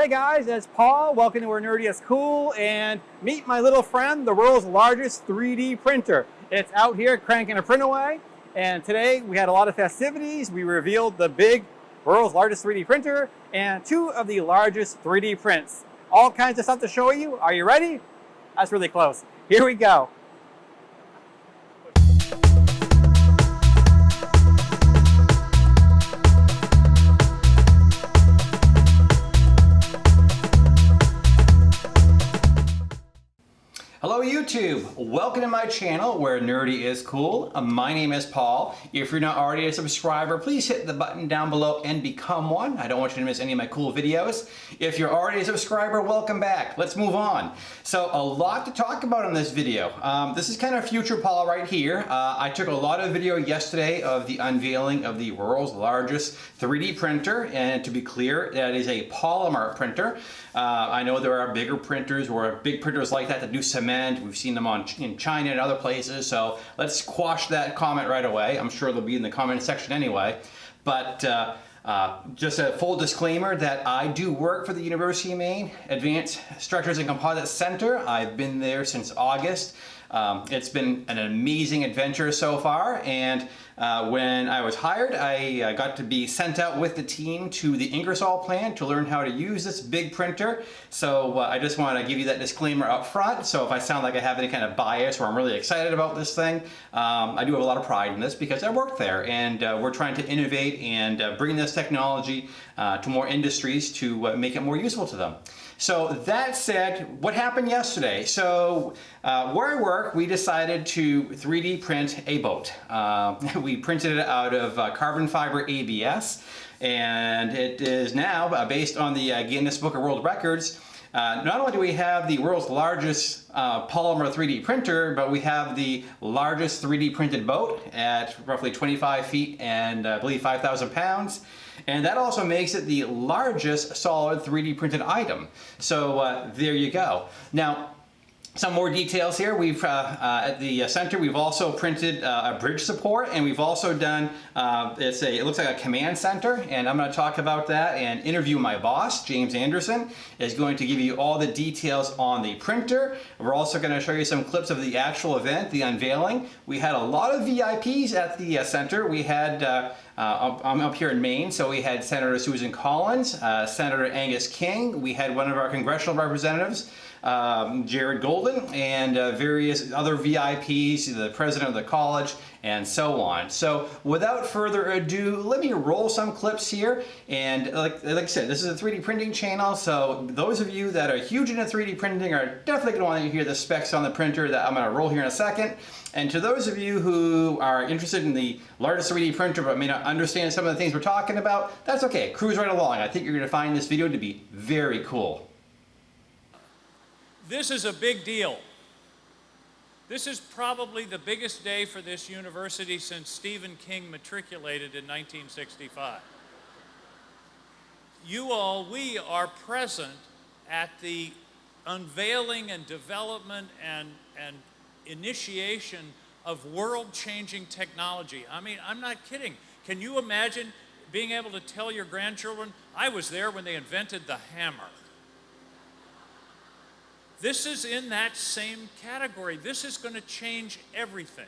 Hey guys, it's Paul. Welcome to Nerdy is Cool and meet my little friend, the world's largest 3D printer. It's out here cranking a print away and today we had a lot of festivities. We revealed the big world's largest 3D printer and two of the largest 3D prints. All kinds of stuff to show you. Are you ready? That's really close. Here we go. Hello YouTube! Welcome to my channel where nerdy is cool. Uh, my name is Paul. If you're not already a subscriber, please hit the button down below and become one. I don't want you to miss any of my cool videos. If you're already a subscriber, welcome back. Let's move on. So a lot to talk about in this video. Um, this is kind of future Paul right here. Uh, I took a lot of video yesterday of the unveiling of the world's largest 3D printer and to be clear, that is a polymer printer. Uh, I know there are bigger printers or big printers like that that do cement. We've seen them on in China and other places. So let's quash that comment right away. I'm sure they'll be in the comment section anyway. But uh, uh, just a full disclaimer that I do work for the University of Maine Advanced Structures and Composites Center. I've been there since August. Um, it's been an amazing adventure so far and uh, when I was hired I uh, got to be sent out with the team to the Ingersoll plant to learn how to use this big printer so uh, I just want to give you that disclaimer up front so if I sound like I have any kind of bias or I'm really excited about this thing um, I do have a lot of pride in this because I work there and uh, we're trying to innovate and uh, bring this technology uh, to more industries to make it more useful to them. So that said, what happened yesterday? So where I work, we decided to 3D print a boat. Uh, we printed it out of uh, carbon fiber ABS and it is now uh, based on the uh, Guinness Book of World Records uh, not only do we have the world's largest uh, polymer 3D printer, but we have the largest 3D printed boat at roughly 25 feet and I believe 5,000 pounds. And that also makes it the largest solid 3D printed item. So there you go. Now, some more details here. We've uh, uh, at the center we've also printed uh, a bridge support and we've also done uh, it's a it looks like a command center and I'm going to talk about that and interview my boss James Anderson is going to give you all the details on the printer. We're also going to show you some clips of the actual event, the unveiling. We had a lot of VIPs at the uh, center. We had uh, I'm up here in Maine, so we had Senator Susan Collins, Senator Angus King, we had one of our congressional representatives, um, Jared Golden and uh, various other VIPs, the president of the college, and so on. So without further ado, let me roll some clips here. And like, like I said, this is a 3D printing channel, so those of you that are huge into 3D printing are definitely going to want to hear the specs on the printer that I'm going to roll here in a second. And to those of you who are interested in the largest 3D printer but may not understand some of the things we're talking about, that's okay. Cruise right along. I think you're going to find this video to be very cool. This is a big deal. This is probably the biggest day for this university since Stephen King matriculated in 1965. You all, we are present at the unveiling and development and, and initiation of world-changing technology. I mean, I'm not kidding. Can you imagine being able to tell your grandchildren, I was there when they invented the hammer. This is in that same category. This is going to change everything.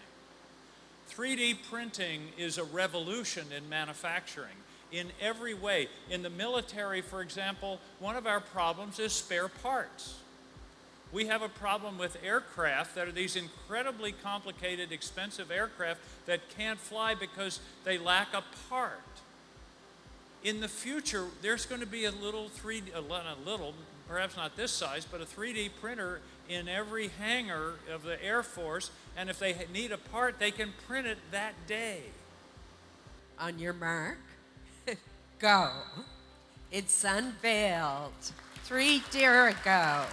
3D printing is a revolution in manufacturing in every way. In the military, for example, one of our problems is spare parts. We have a problem with aircraft that are these incredibly complicated, expensive aircraft that can't fly because they lack a part. In the future, there's going to be a little 3D, a little, perhaps not this size, but a 3D printer in every hangar of the Air Force, and if they need a part, they can print it that day. On your mark, go. It's unveiled three year ago.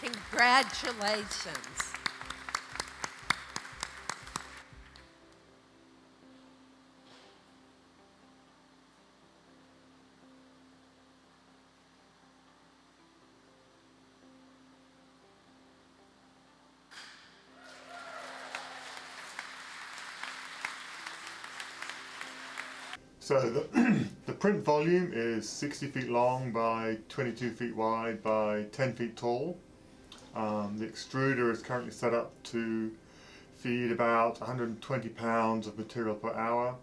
Congratulations. So the, the print volume is 60 feet long by 22 feet wide by 10 feet tall. Um, the extruder is currently set up to feed about 120 pounds of material per hour,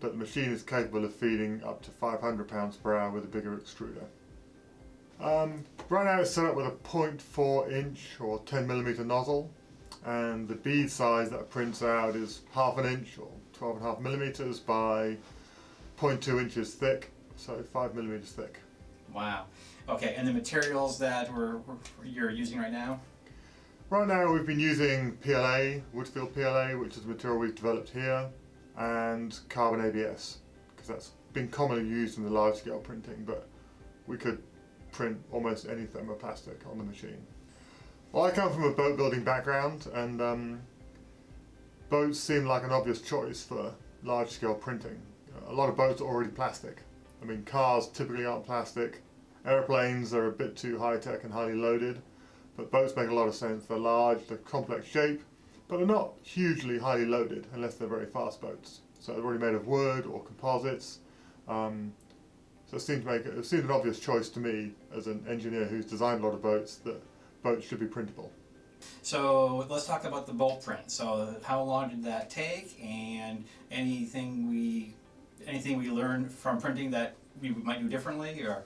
but the machine is capable of feeding up to 500 pounds per hour with a bigger extruder. Um, right now it's set up with a 0.4 inch or 10 millimeter nozzle, and the bead size that it prints out is half an inch or 12 and a half millimeters by 0.2 inches thick, so 5 millimeters thick. Wow. Okay, and the materials that we're, we're, you're using right now? Right now we've been using PLA, wood-filled PLA, which is the material we've developed here, and carbon ABS, because that's been commonly used in the large scale printing, but we could print almost any thermoplastic on the machine. Well, I come from a boat building background, and um, boats seem like an obvious choice for large scale printing. A lot of boats are already plastic. I mean, cars typically aren't plastic. Airplanes are a bit too high tech and highly loaded, but boats make a lot of sense. They're large, they're complex shape, but they're not hugely highly loaded unless they're very fast boats. So they're already made of wood or composites. Um, so it seemed to make it, seemed an obvious choice to me as an engineer who's designed a lot of boats that boats should be printable. So let's talk about the bolt print. So how long did that take, and anything we anything we learned from printing that we might do differently, or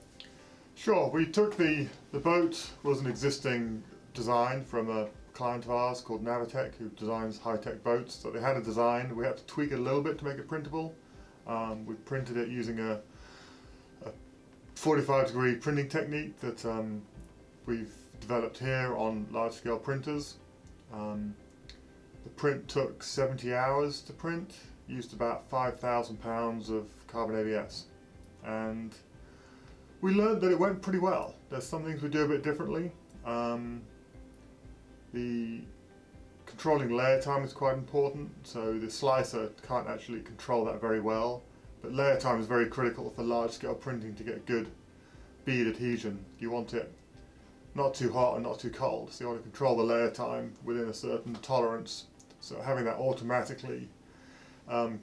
Sure, we took the, the boat was an existing design from a client of ours called Navatek who designs high-tech boats. So they had a design, we had to tweak it a little bit to make it printable. Um, we printed it using a, a 45 degree printing technique that um, we've developed here on large scale printers. Um, the print took 70 hours to print, used about 5,000 pounds of carbon ABS. And we learned that it went pretty well. There's some things we do a bit differently. Um, the controlling layer time is quite important, so the slicer can't actually control that very well. But layer time is very critical for large scale printing to get good bead adhesion. You want it not too hot and not too cold, so you want to control the layer time within a certain tolerance. So having that automatically um,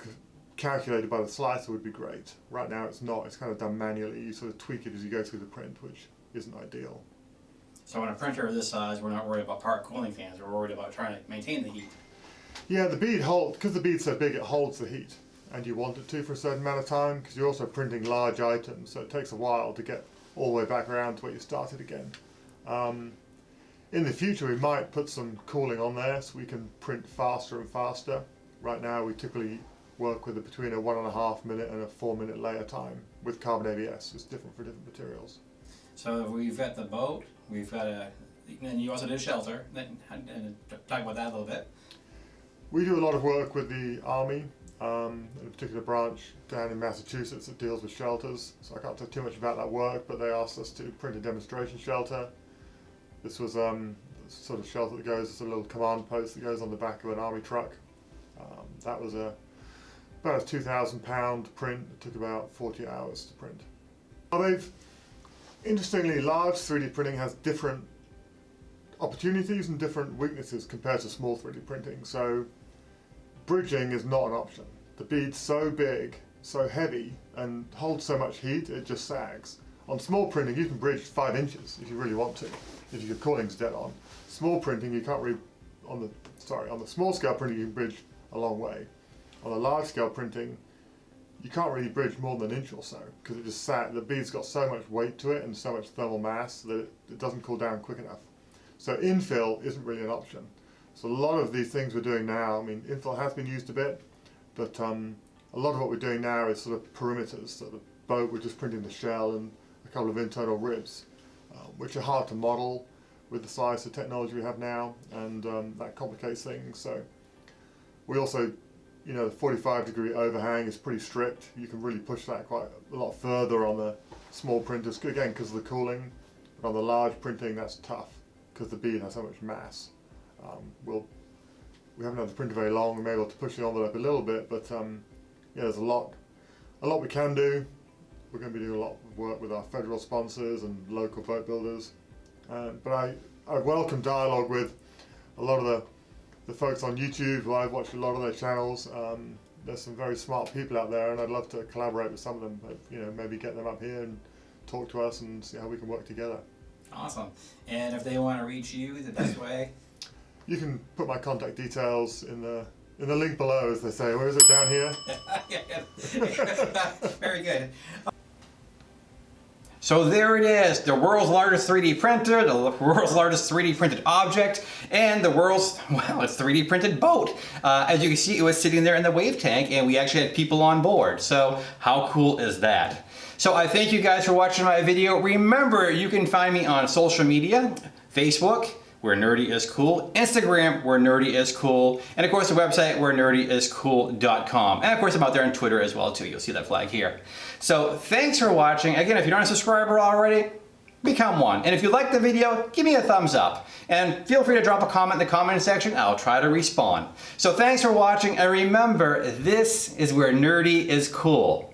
calculated by the slicer would be great. Right now it's not, it's kind of done manually, you sort of tweak it as you go through the print, which isn't ideal. so on a printer of this size, we're not worried about part cooling fans. We're worried about trying to maintain the heat. Yeah, the bead hold, because the bead's so big it holds the heat, and you want it to for a certain amount of time, because you're also printing large items, so it takes a while to get all the way back around to where you started again. Um, in the future we might put some cooling on there so we can print faster and faster. Right now we typically work with a, between a one and a half minute and a four minute layer time with carbon ABS. It's different for different materials. So we've got the boat. We've got a. And you also did a shelter. Then and talk about that a little bit. We do a lot of work with the Army, um, in a particular branch down in Massachusetts that deals with shelters. So I can't talk too much about that work, but they asked us to print a demonstration shelter. This was um, a sort of shelter that goes, it's a little command post that goes on the back of an Army truck. That was a about a 2,000 pound print. It took about 40 hours to print. Well, they've, interestingly, large 3D printing has different opportunities and different weaknesses compared to small 3D printing. So bridging is not an option. The bead's so big, so heavy, and holds so much heat, it just sags. On small printing, you can bridge five inches if you really want to, if your cooling's dead on. Small printing, you can't really, on the, sorry, on the small scale printing, you can bridge a long way. On a large scale printing, you can't really bridge more than an inch or so, because it just sat, the bead's got so much weight to it and so much thermal mass that it, it doesn't cool down quick enough. So infill isn't really an option. So a lot of these things we're doing now, I mean, infill has been used a bit, but um, a lot of what we're doing now is sort of perimeters. So the boat, we're just printing the shell and a couple of internal ribs, uh, which are hard to model with the size of technology we have now, and um, that complicates things. So we also, you know, the 45 degree overhang is pretty strict. You can really push that quite a lot further on the small printers, again, because of the cooling. But on the large printing, that's tough, because the bead has so much mass. Um, we'll, we haven't had the printer very long, we may be able to push the envelope a little bit, but um, yeah, there's a lot, a lot we can do. We're going to be doing a lot of work with our federal sponsors and local boat builders. Uh, but I, I welcome dialogue with a lot of the, the folks on YouTube who I've watched a lot of their channels. Um, there's some very smart people out there, and I'd love to collaborate with some of them. But you know, maybe get them up here and talk to us and see how we can work together. Awesome. And if they want to reach you, the best way? You can put my contact details in the in the link below, as they say. Where is it down here? Very good. So there it is, the world's largest 3D printer, the world's largest 3D printed object, and the world's, well, it's 3D printed boat. Uh, as you can see, it was sitting there in the wave tank, and we actually had people on board. So how cool is that? So I thank you guys for watching my video. Remember, you can find me on social media, Facebook, where nerdy is cool, Instagram, where nerdy is cool, and of course the website, where nerdy is nerdyiscool.com. And of course I'm out there on Twitter as well too. You'll see that flag here. So thanks for watching. Again, if you're not a subscriber already, become one. And if you like the video, give me a thumbs up. And feel free to drop a comment in the comment section. I'll try to respond. So thanks for watching. And remember, this is where nerdy is cool.